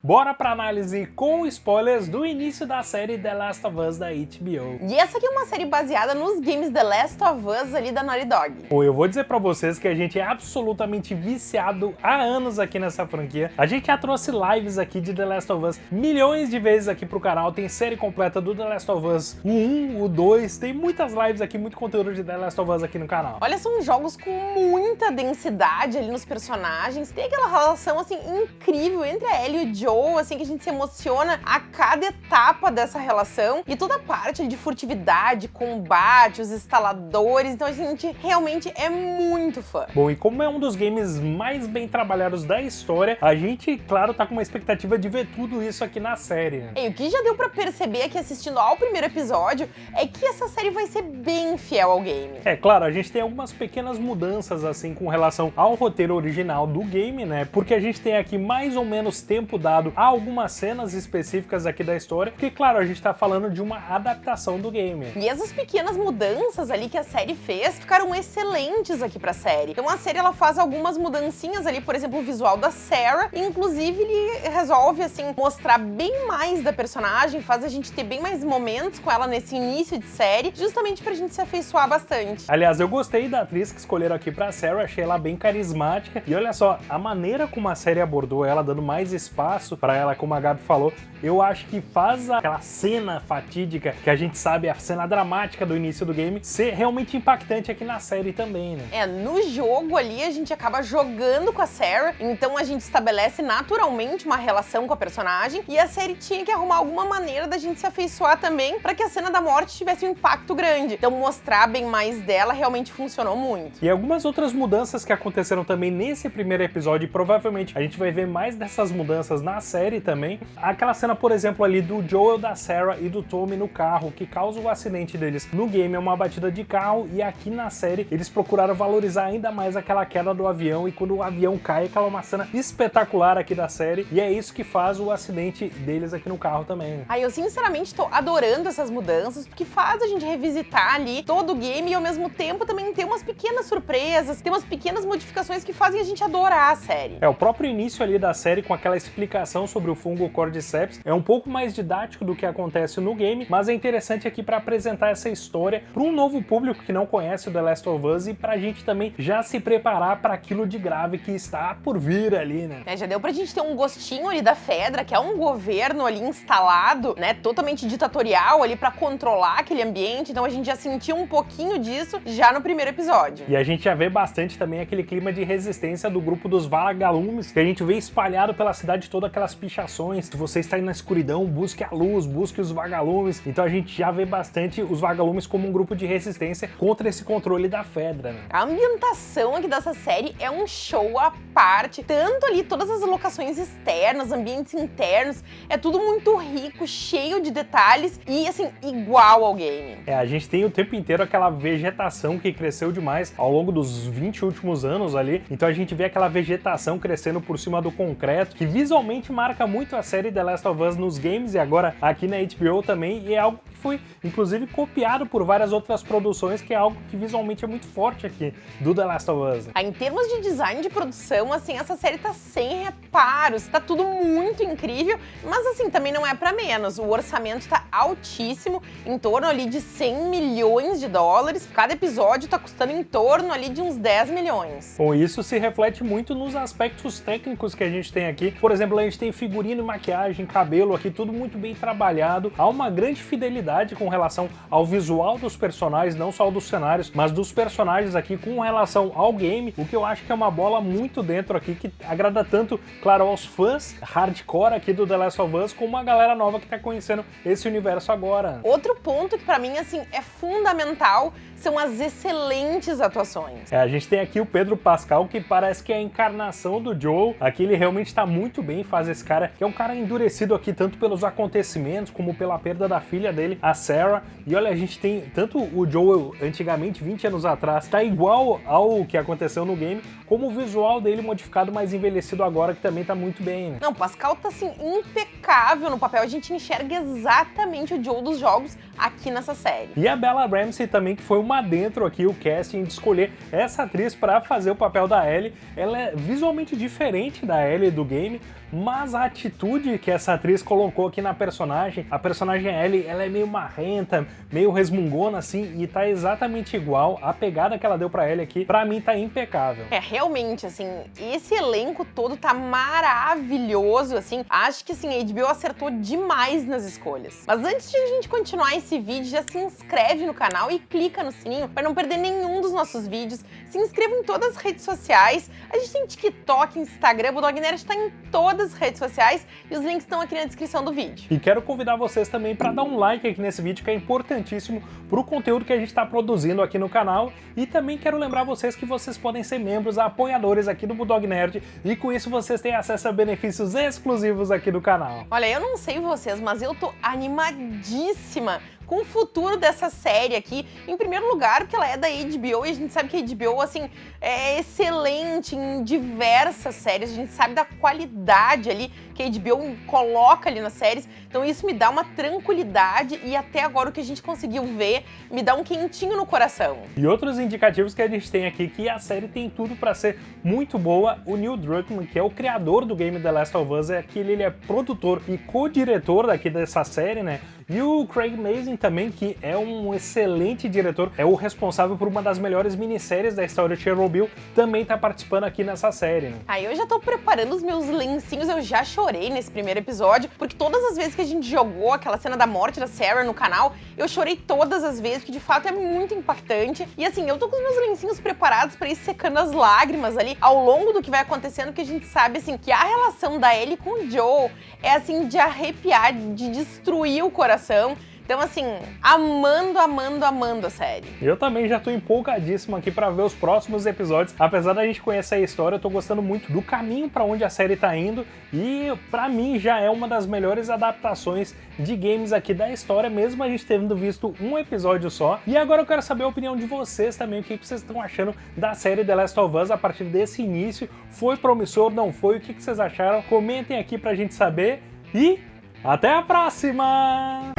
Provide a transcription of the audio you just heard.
Bora pra análise com spoilers do início da série The Last of Us da HBO. E essa aqui é uma série baseada nos games The Last of Us ali da Naughty Dog. Pô, eu vou dizer pra vocês que a gente é absolutamente viciado há anos aqui nessa franquia. A gente já trouxe lives aqui de The Last of Us milhões de vezes aqui pro canal. Tem série completa do The Last of Us o 1, o 2. Tem muitas lives aqui, muito conteúdo de The Last of Us aqui no canal. Olha, são jogos com muita densidade ali nos personagens. Tem aquela relação, assim, incrível entre a Ellie e o Assim, que a gente se emociona a cada etapa dessa relação. E toda a parte de furtividade, combate, os instaladores, então a gente realmente é muito fã. Bom, e como é um dos games mais bem trabalhados da história, a gente, claro, tá com uma expectativa de ver tudo isso aqui na série. Né? E o que já deu pra perceber aqui assistindo ao primeiro episódio é que essa série vai ser bem fiel ao game. É, claro, a gente tem algumas pequenas mudanças, assim, com relação ao roteiro original do game, né? Porque a gente tem aqui mais ou menos tempo dado a algumas cenas específicas aqui da história, porque, claro, a gente tá falando de uma adaptação do game. E essas pequenas mudanças ali que a série fez ficaram excelentes aqui pra série. Então a série, ela faz algumas mudancinhas ali, por exemplo, o visual da Sarah, e inclusive ele resolve, assim, mostrar bem mais da personagem, faz a gente ter bem mais momentos com ela nesse início de série, justamente pra gente se afeiçoar bastante. Aliás, eu gostei da atriz que escolheram aqui pra Sarah, achei ela bem carismática, e olha só, a maneira como a série abordou ela, dando mais espaço pra ela ela, como a Gabi falou, eu acho que faz aquela cena fatídica, que a gente sabe, a cena dramática do início do game, ser realmente impactante aqui na série também, né? É, no jogo ali a gente acaba jogando com a Sarah, então a gente estabelece naturalmente uma relação com a personagem, e a série tinha que arrumar alguma maneira da gente se afeiçoar também para que a cena da morte tivesse um impacto grande. Então mostrar bem mais dela realmente funcionou muito. E algumas outras mudanças que aconteceram também nesse primeiro episódio, e provavelmente a gente vai ver mais dessas mudanças na série, série também. Aquela cena, por exemplo, ali do Joel, da Sarah e do Tommy no carro, que causa o acidente deles. No game é uma batida de carro e aqui na série eles procuraram valorizar ainda mais aquela queda do avião e quando o avião cai, aquela é uma cena espetacular aqui da série e é isso que faz o acidente deles aqui no carro também. Aí eu sinceramente tô adorando essas mudanças porque faz a gente revisitar ali todo o game e ao mesmo tempo também ter umas pequenas surpresas, ter umas pequenas modificações que fazem a gente adorar a série. É, o próprio início ali da série com aquela explicação sobre sobre o fungo Cordyceps. É um pouco mais didático do que acontece no game, mas é interessante aqui para apresentar essa história para um novo público que não conhece o The Last of Us e para a gente também já se preparar para aquilo de grave que está por vir ali, né? É, já deu pra gente ter um gostinho ali da Fedra, que é um governo ali instalado, né, totalmente ditatorial ali para controlar aquele ambiente, então a gente já sentiu um pouquinho disso já no primeiro episódio. E a gente já vê bastante também aquele clima de resistência do grupo dos vagalumes, que a gente vê espalhado pela cidade toda aquelas pichações. Se você está na escuridão, busque a luz, busque os vagalumes. Então a gente já vê bastante os vagalumes como um grupo de resistência contra esse controle da Fedra. Né? A ambientação aqui dessa série é um show à parte. Tanto ali, todas as locações externas, ambientes internos, é tudo muito rico, cheio de detalhes e, assim, igual ao game. É, a gente tem o tempo inteiro aquela vegetação que cresceu demais ao longo dos 20 últimos anos ali. Então a gente vê aquela vegetação crescendo por cima do concreto, que visualmente marca muito a série The Last of Us nos games e agora aqui na HBO também, e é algo que foi, inclusive, copiado por várias outras produções, que é algo que visualmente é muito forte aqui do The Last of Us. Ah, em termos de design de produção, assim, essa série tá sem reparos, tá tudo muito incrível, mas assim, também não é para menos. O orçamento tá altíssimo, em torno ali de 100 milhões de dólares. Cada episódio tá custando em torno ali de uns 10 milhões. Bom, isso se reflete muito nos aspectos técnicos que a gente tem aqui. Por exemplo, a gente tem figurino, maquiagem, cabelo aqui, tudo muito bem trabalhado. Há uma grande fidelidade com relação ao visual dos personagens, não só dos cenários, mas dos personagens aqui com relação ao game, o que eu acho que é uma bola muito dentro aqui, que agrada tanto, claro, aos fãs hardcore aqui do The Last of Us, como a galera nova que tá conhecendo esse universo agora. Outro ponto que para mim, assim, é fundamental são as excelentes atuações. É, a gente tem aqui o Pedro Pascal, que parece que é a encarnação do Joel. Aqui ele realmente está muito bem, faz esse cara, que é um cara endurecido aqui tanto pelos acontecimentos como pela perda da filha dele, a Sarah. E olha, a gente tem tanto o Joel antigamente, 20 anos atrás, tá igual ao que aconteceu no game, como o visual dele modificado, mais envelhecido agora, que também tá muito bem, né? Não, Pascal tá assim impecável no papel, a gente enxerga exatamente o Joel dos jogos aqui nessa série. E a Bella Ramsey também, que foi uma dentro aqui, o casting de escolher essa atriz para fazer o papel da Ellie. Ela é visualmente diferente da Ellie do game, mas a atitude que essa atriz colocou aqui na personagem, a personagem Ellie, ela é meio marrenta, meio resmungona assim, e tá exatamente igual, a pegada que ela deu pra Ellie aqui, pra mim tá impecável. É, realmente, assim, esse elenco todo tá maravilhoso, assim, acho que, assim, a HBO acertou demais nas escolhas. Mas antes de a gente continuar esse vídeo, já se inscreve no canal e clica no sininho para não perder nenhum dos nossos vídeos. Se inscreva em todas as redes sociais, a gente tem TikTok, Instagram, o Dog Nerd tá em todas as redes sociais e os links estão aqui na descrição do vídeo. E quero convidar vocês também para dar um like aqui nesse vídeo que é importantíssimo para o conteúdo que a gente está produzindo aqui no canal e também quero lembrar vocês que vocês podem ser membros, apoiadores aqui do Bulldog Nerd e com isso vocês têm acesso a benefícios exclusivos aqui do canal. Olha, eu não sei vocês, mas eu tô animadíssima com o futuro dessa série aqui. Em primeiro lugar, porque ela é da HBO e a gente sabe que a HBO, assim, é excelente em diversas séries. A gente sabe da qualidade ali que a HBO coloca ali nas séries. Então isso me dá uma tranquilidade e até agora o que a gente conseguiu ver me dá um quentinho no coração. E outros indicativos que a gente tem aqui que a série tem tudo para ser muito boa. O Neil Druckmann, que é o criador do game The Last of Us, é aquele, ele é produtor e co-diretor daqui dessa série, né? E o Craig Mazin também, que é um excelente diretor, é o responsável por uma das melhores minisséries da história de Chernobyl, também tá participando aqui nessa série, né? Aí eu já tô preparando os meus lencinhos, eu já chorei nesse primeiro episódio, porque todas as vezes que a gente jogou aquela cena da morte da Sarah no canal, eu chorei todas as vezes, que de fato é muito impactante. E assim, eu tô com os meus lencinhos preparados para ir secando as lágrimas ali ao longo do que vai acontecendo, que a gente sabe assim que a relação da Ellie com o Joe é assim de arrepiar, de destruir o coração coração. Então, assim, amando, amando, amando a série. Eu também já tô empolgadíssimo aqui para ver os próximos episódios. Apesar da gente conhecer a história, eu tô gostando muito do caminho para onde a série tá indo e para mim já é uma das melhores adaptações de games aqui da história, mesmo a gente tendo visto um episódio só. E agora eu quero saber a opinião de vocês também, o que vocês estão achando da série The Last of Us a partir desse início. Foi promissor, não foi? O que vocês acharam? Comentem aqui pra gente saber e até a próxima!